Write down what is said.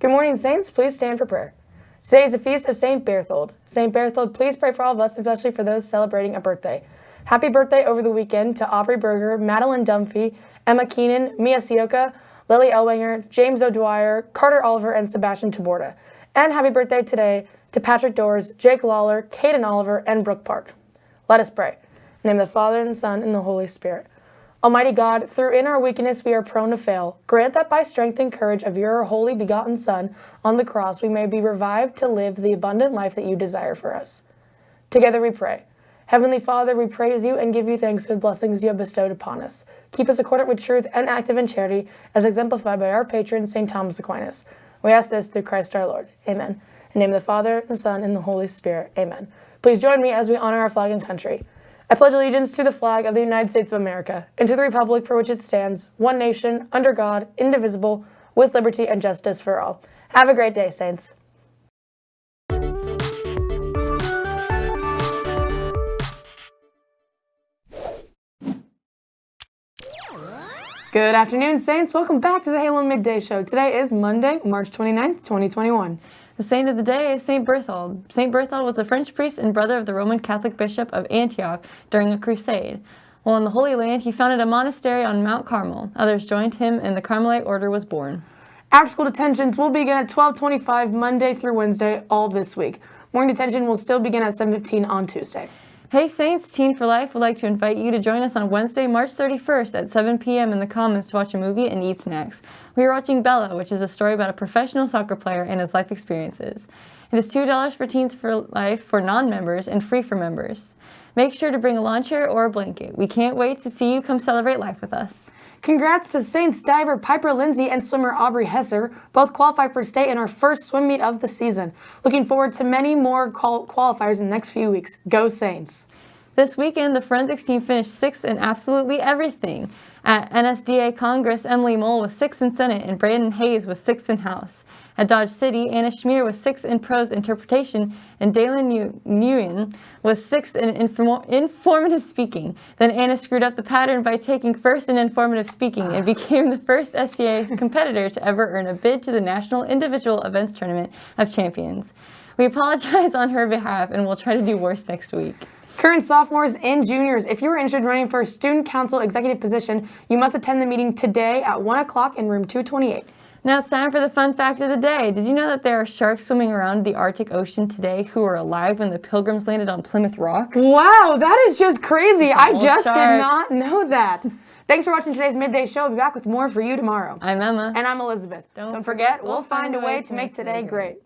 Good morning, Saints. Please stand for prayer. Today is the feast of St. Berthold. St. Berthold, please pray for all of us, especially for those celebrating a birthday. Happy birthday over the weekend to Aubrey Berger, Madeline Dunphy, Emma Keenan, Mia Sioka, Lily Elwanger, James O'Dwyer, Carter Oliver, and Sebastian Taborda. And happy birthday today to Patrick Doors, Jake Lawler, Caden Oliver, and Brooke Park. Let us pray. In the name of the Father, and the Son, and the Holy Spirit. Almighty God, through in our weakness we are prone to fail. Grant that by strength and courage of your holy begotten Son on the cross we may be revived to live the abundant life that you desire for us. Together we pray. Heavenly Father, we praise you and give you thanks for the blessings you have bestowed upon us. Keep us accordant with truth and active in charity, as exemplified by our patron, St. Thomas Aquinas. We ask this through Christ our Lord. Amen. In the name of the Father, the Son, and the Holy Spirit. Amen. Please join me as we honor our flag and country. I pledge allegiance to the flag of the United States of America and to the republic for which it stands, one nation, under God, indivisible, with liberty and justice for all. Have a great day, Saints. Good afternoon, Saints. Welcome back to the Halo Midday Show. Today is Monday, March 29th, 2021. The saint of the day is Saint Berthold. Saint Berthold was a French priest and brother of the Roman Catholic Bishop of Antioch during a crusade. While in the Holy Land, he founded a monastery on Mount Carmel. Others joined him and the Carmelite order was born. After-school detentions will begin at 1225 Monday through Wednesday all this week. Morning detention will still begin at 7.15 on Tuesday. Hey Saints, Teen for Life would like to invite you to join us on Wednesday, March 31st at 7 p.m. in the Commons to watch a movie and eat snacks. We are watching Bella, which is a story about a professional soccer player and his life experiences. It is $2 for Teens for Life for non-members and free for members. Make sure to bring a lawn chair or a blanket. We can't wait to see you come celebrate life with us. Congrats to Saints diver Piper Lindsay and swimmer Aubrey Hesser, both qualified for state in our first swim meet of the season. Looking forward to many more qualifiers in the next few weeks. Go Saints! This weekend, the forensics team finished sixth in absolutely everything. At NSDA Congress, Emily Mole was sixth in Senate and Brandon Hayes was sixth in House. At Dodge City, Anna Schmier was sixth in prose interpretation and Dalen Nguyen was sixth in inform informative speaking. Then Anna screwed up the pattern by taking first in informative speaking and became the first STA competitor to ever earn a bid to the National Individual Events Tournament of Champions. We apologize on her behalf and we'll try to do worse next week. Current sophomores and juniors, if you are interested in running for a student council executive position, you must attend the meeting today at 1 o'clock in room 228. Now it's time for the fun fact of the day. Did you know that there are sharks swimming around the Arctic Ocean today who were alive when the pilgrims landed on Plymouth Rock? Wow, that is just crazy. I just sharks. did not know that. Thanks for watching today's Midday Show. I'll be back with more for you tomorrow. I'm Emma. And I'm Elizabeth. Don't, Don't forget, we'll find a way to make today great.